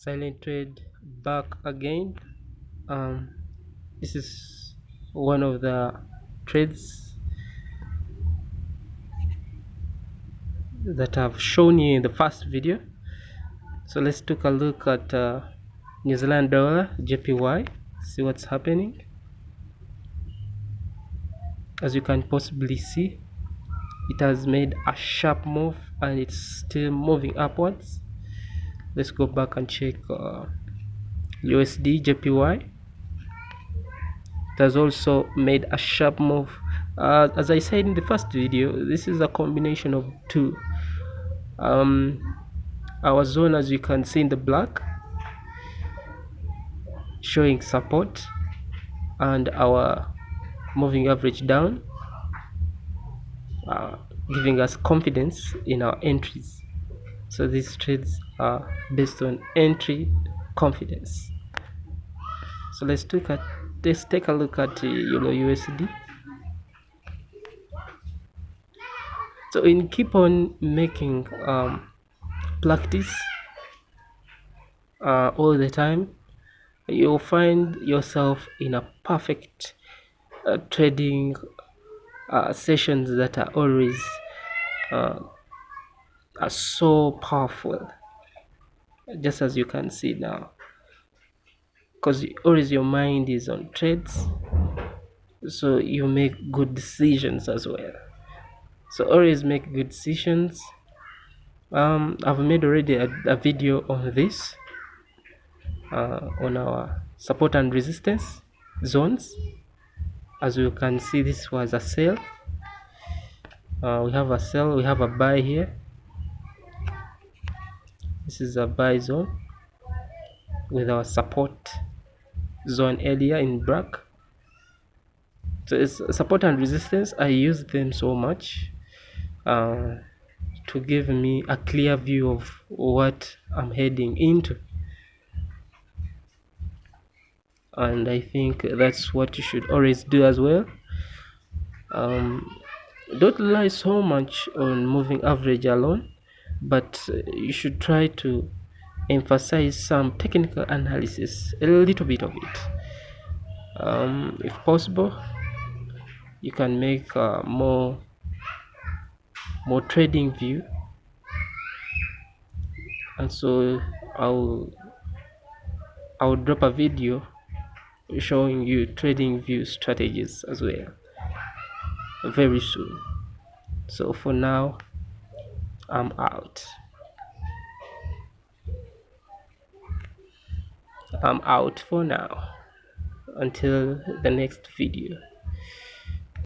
silent trade back again. Um, this is one of the trades that I've shown you in the first video. So let's take a look at uh, New Zealand dollar JPY see what's happening. As you can possibly see it has made a sharp move and it's still moving upwards let's go back and check uh, USD JPY it has also made a sharp move. Uh, as I said in the first video this is a combination of two. Um, our zone as you can see in the black showing support and our moving average down uh, giving us confidence in our entries so these trades are based on entry confidence. So let's look at let's take a look at uh, euro usd so in keep on making um, practice uh, all the time you'll find yourself in a perfect uh, trading uh, sessions that are always uh, are so powerful just as you can see now. Because always your mind is on trades so you make good decisions as well. So always make good decisions. Um i've made already a, a video on this uh, on our support and resistance zones. As you can see this was a sell uh, we have a sell we have a buy here this is a buy zone with our support zone area in black so it's support and resistance. I use them so much uh, to give me a clear view of what i'm heading into. And i think that's what you should always do as well. Um, don't rely so much on moving average alone but you should try to emphasize some technical analysis a little bit of it. Um, if possible you can make uh, more more trading view. And so I'll I'll drop a video showing you trading view strategies as well very soon. So for now I'm out. I'm out for now. Until the next video